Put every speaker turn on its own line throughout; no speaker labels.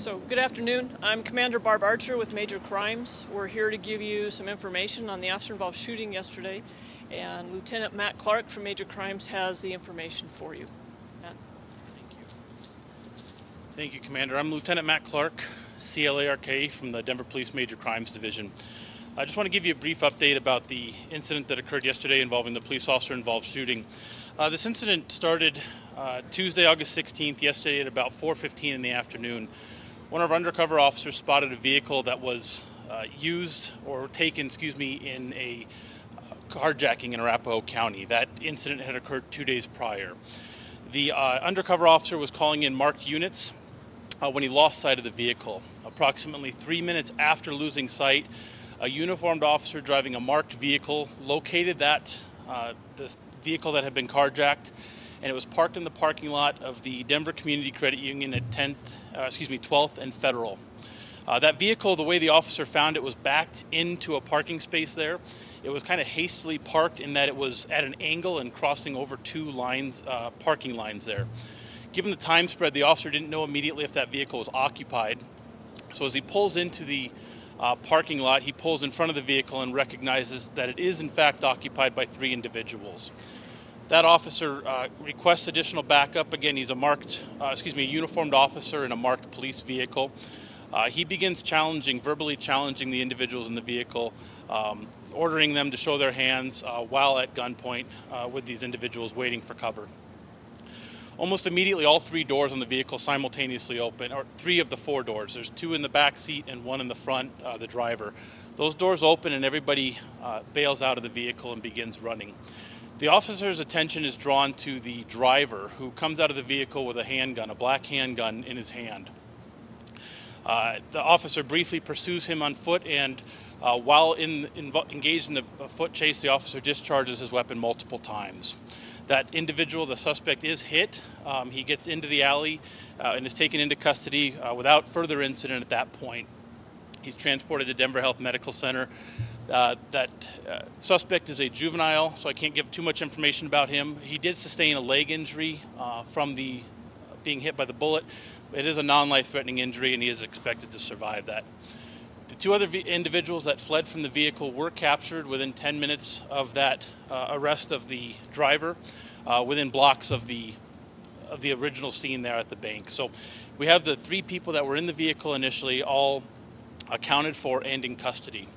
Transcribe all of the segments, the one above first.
So, good afternoon. I'm Commander Barb Archer with Major Crimes. We're here to give you some information on the officer involved shooting yesterday, and Lieutenant Matt Clark from Major Crimes has the information for you. Matt, thank you.
Thank you, Commander. I'm Lieutenant Matt Clark, CLARK from the Denver Police Major Crimes Division. I just want to give you a brief update about the incident that occurred yesterday involving the police officer involved shooting. Uh, this incident started uh, Tuesday, August 16th, yesterday at about 4.15 in the afternoon. One of our undercover officers spotted a vehicle that was uh, used or taken, excuse me, in a uh, carjacking in Arapahoe County. That incident had occurred two days prior. The uh, undercover officer was calling in marked units uh, when he lost sight of the vehicle. Approximately three minutes after losing sight, a uniformed officer driving a marked vehicle located that uh, this vehicle that had been carjacked, and it was parked in the parking lot of the Denver Community Credit Union at 10th, uh, excuse me, 12th and Federal. Uh, that vehicle, the way the officer found it, was backed into a parking space there. It was kind of hastily parked in that it was at an angle and crossing over two lines, uh, parking lines there. Given the time spread, the officer didn't know immediately if that vehicle was occupied. So as he pulls into the uh, parking lot, he pulls in front of the vehicle and recognizes that it is in fact occupied by three individuals. That officer uh, requests additional backup. Again, he's a marked, uh, excuse me, uniformed officer in a marked police vehicle. Uh, he begins challenging, verbally challenging the individuals in the vehicle, um, ordering them to show their hands uh, while at gunpoint uh, with these individuals waiting for cover. Almost immediately, all three doors on the vehicle simultaneously open, or three of the four doors. There's two in the back seat and one in the front, uh, the driver. Those doors open and everybody uh, bails out of the vehicle and begins running. The officer's attention is drawn to the driver who comes out of the vehicle with a handgun, a black handgun in his hand. Uh, the officer briefly pursues him on foot and uh, while in, in, engaged in the foot chase, the officer discharges his weapon multiple times. That individual, the suspect, is hit. Um, he gets into the alley uh, and is taken into custody uh, without further incident at that point. He's transported to Denver Health Medical Center. Uh, that uh, suspect is a juvenile, so I can't give too much information about him. He did sustain a leg injury uh, from the being hit by the bullet. It is a non-life-threatening injury, and he is expected to survive that. The two other individuals that fled from the vehicle were captured within 10 minutes of that uh, arrest of the driver, uh, within blocks of the of the original scene there at the bank. So we have the three people that were in the vehicle initially all accounted for and in custody.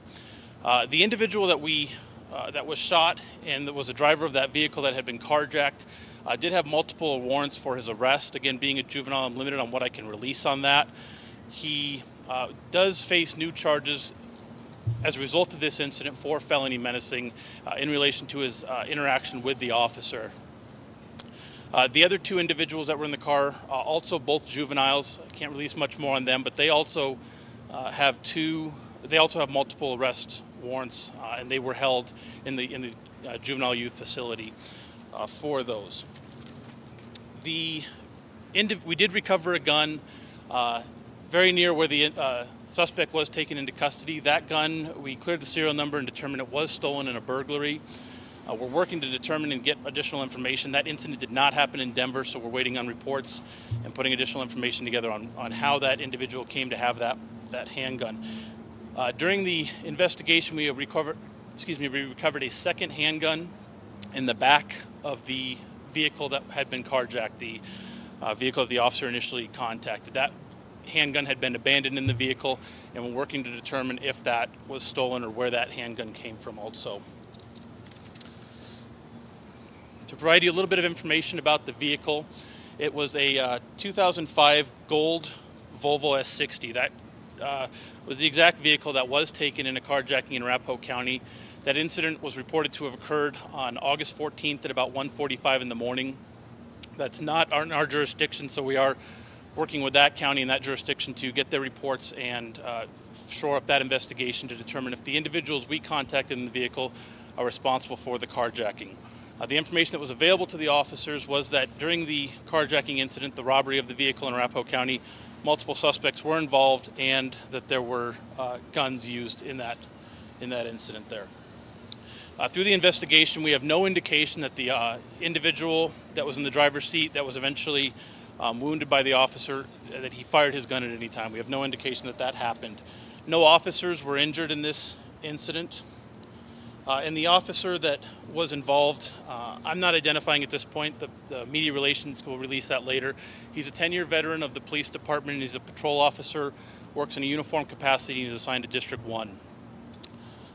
Uh, the individual that we uh, that was shot and that was the driver of that vehicle that had been carjacked uh, did have multiple warrants for his arrest. Again, being a juvenile, I'm limited on what I can release on that. He uh, does face new charges as a result of this incident for felony menacing uh, in relation to his uh, interaction with the officer. Uh, the other two individuals that were in the car, also both juveniles, I can't release much more on them, but they also have two, they also have multiple arrest warrants and they were held in the, in the juvenile youth facility for those. The we did recover a gun very near where the uh, suspect was taken into custody. That gun, we cleared the serial number and determined it was stolen in a burglary. Uh, we're working to determine and get additional information. That incident did not happen in Denver, so we're waiting on reports and putting additional information together on, on how that individual came to have that, that handgun. Uh, during the investigation, we recovered, excuse me, we recovered a second handgun in the back of the vehicle that had been carjacked, the uh, vehicle that the officer initially contacted. That handgun had been abandoned in the vehicle, and we're working to determine if that was stolen or where that handgun came from also. To provide you a little bit of information about the vehicle, it was a uh, 2005 gold Volvo S60. That uh, was the exact vehicle that was taken in a carjacking in Arapahoe County. That incident was reported to have occurred on August 14th at about 1.45 in the morning. That's not our, our jurisdiction, so we are working with that county and that jurisdiction to get their reports and uh, shore up that investigation to determine if the individuals we contacted in the vehicle are responsible for the carjacking. Uh, the information that was available to the officers was that during the carjacking incident, the robbery of the vehicle in Arapahoe County, multiple suspects were involved and that there were uh, guns used in that, in that incident there. Uh, through the investigation, we have no indication that the uh, individual that was in the driver's seat that was eventually um, wounded by the officer, that he fired his gun at any time. We have no indication that that happened. No officers were injured in this incident. Uh, and the officer that was involved, uh, I'm not identifying at this point. The, the media relations will release that later. He's a 10 year veteran of the police department. He's a patrol officer, works in a uniform capacity, and he's assigned to District 1.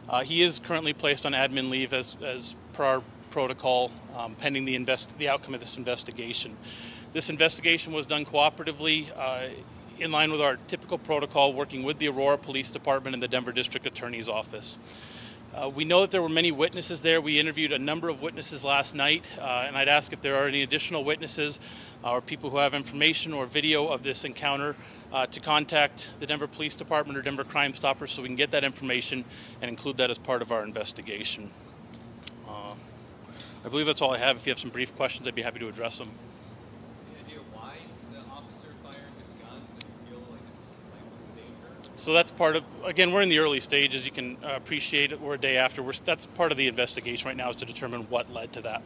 Uh, he is currently placed on admin leave as, as per our protocol, um, pending the, invest, the outcome of this investigation. This investigation was done cooperatively uh, in line with our typical protocol, working with the Aurora Police Department and the Denver District Attorney's Office. Uh, we know that there were many witnesses there. We interviewed a number of witnesses last night, uh, and I'd ask if there are any additional witnesses uh, or people who have information or video of this encounter uh, to contact the Denver Police Department or Denver Crime Stoppers so we can get that information and include that as part of our investigation. Uh, I believe that's all I have. If you have some brief questions, I'd be happy to address them.
Any idea why the officer fired his gun? Did he feel like his life was in danger?
So that's part of, again, we're in the early stages. You can uh, appreciate it. We're a day after. We're, that's part of the investigation right now is to determine what led to that.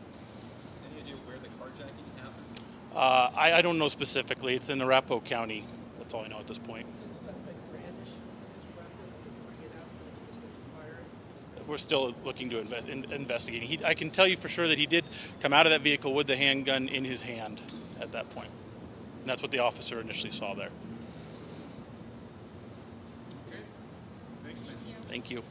Any idea where the carjacking happened?
Uh, I, I don't know specifically. It's in Arapahoe County. That's all I know at this point.
the suspect brandish his weapon to bring it out he was to fire?
We're still looking to inve- in, investigating. He, I can tell you for sure that he did come out of that vehicle with the handgun in his hand at that point. And that's what the officer initially saw there. Thank you.